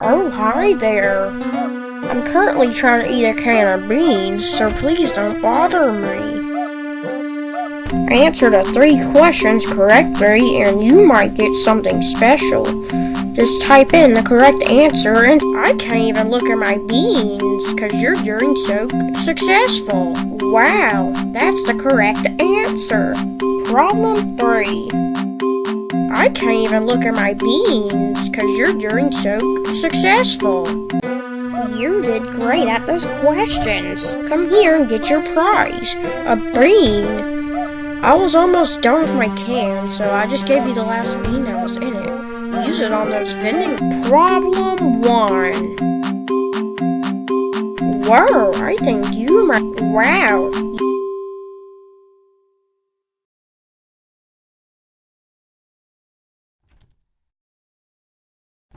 Oh, hi there. I'm currently trying to eat a can of beans, so please don't bother me. Answer the three questions correctly and you might get something special. Just type in the correct answer and I can't even look at my beans because you're doing so successful. Wow, that's the correct answer. Problem three. I can't even look at my beans because you're doing so successful. You did great at those questions. Come here and get your prize. A bean. I was almost done with my can, so I just gave you the last bean that was in it. Use it on those vending. Problem one. Whoa, I think you might. Wow.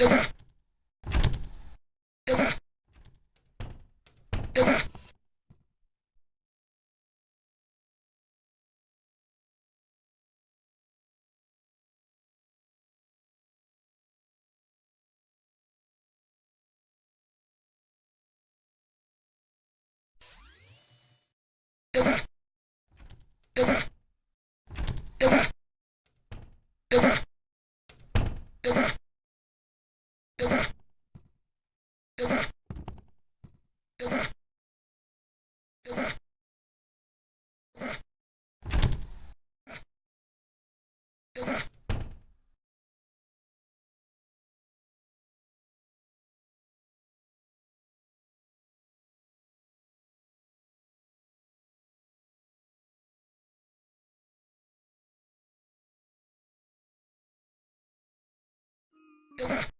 Ugh! Ugh!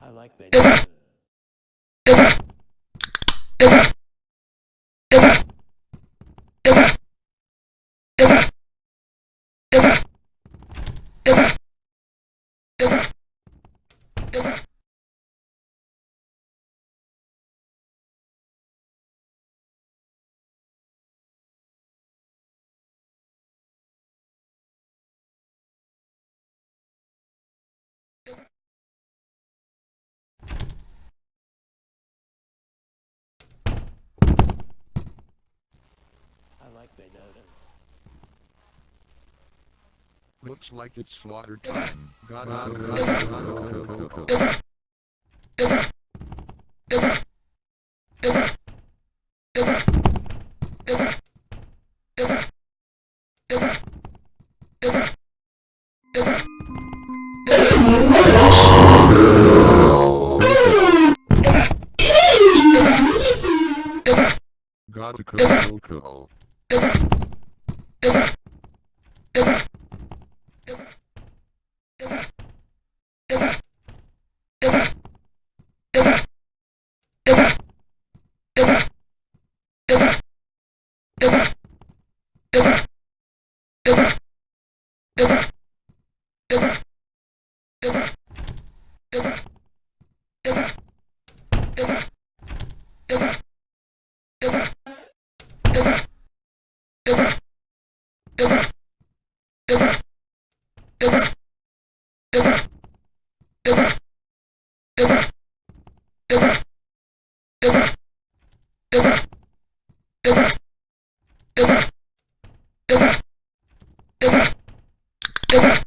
I like that. I like Bayonetta. Looks like it's slaughter time. Gotta go, gotta go, go, Ugh! you.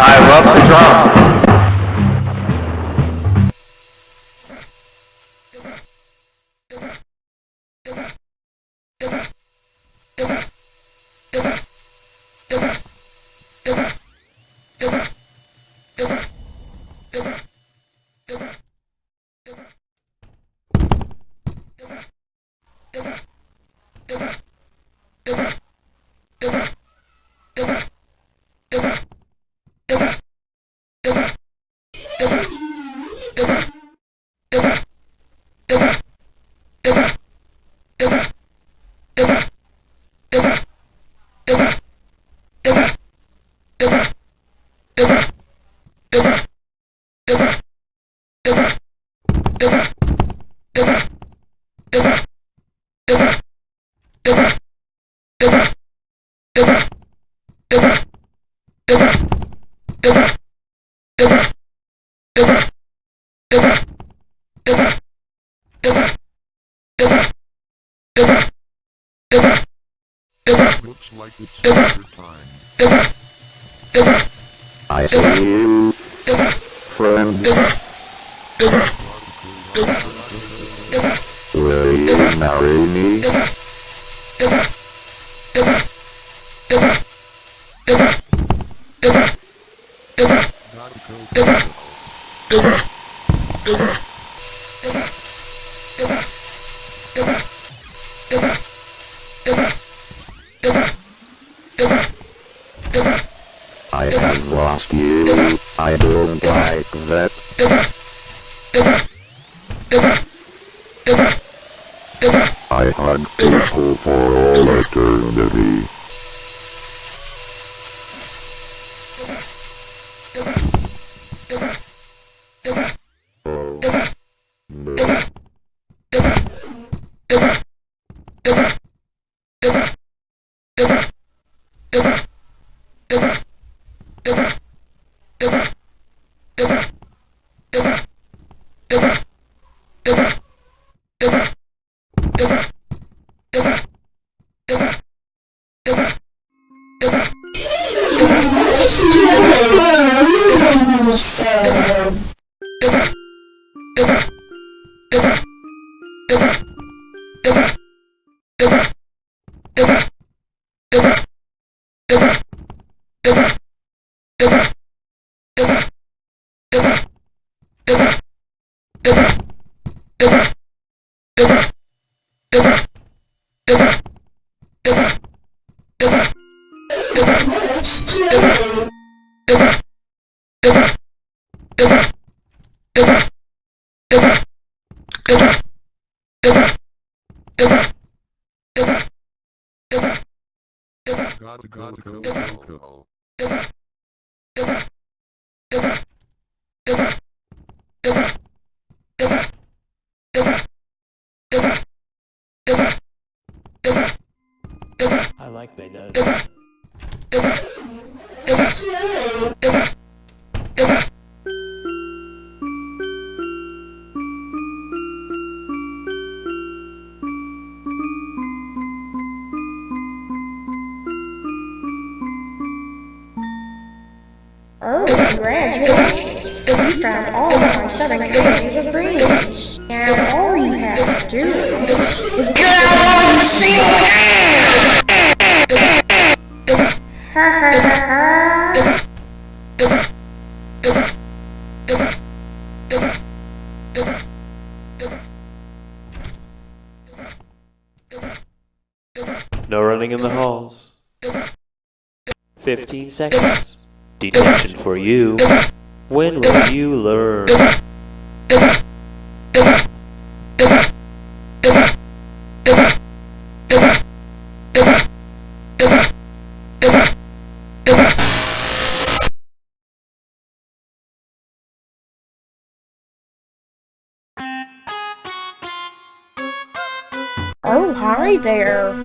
I love the drum. Looks like it's slaughter time. I see you, friend. Will you marry me? I have lost you. I don't like that. I hug people for all eternity. Gotta go. go, go, go. I like they congratulations! You found all of my seven pages of greens. Now all you have to do is get on the single. Ha ha ha ha. No running in the halls. 15 seconds. Detention for you. When will you learn? Oh, hi there.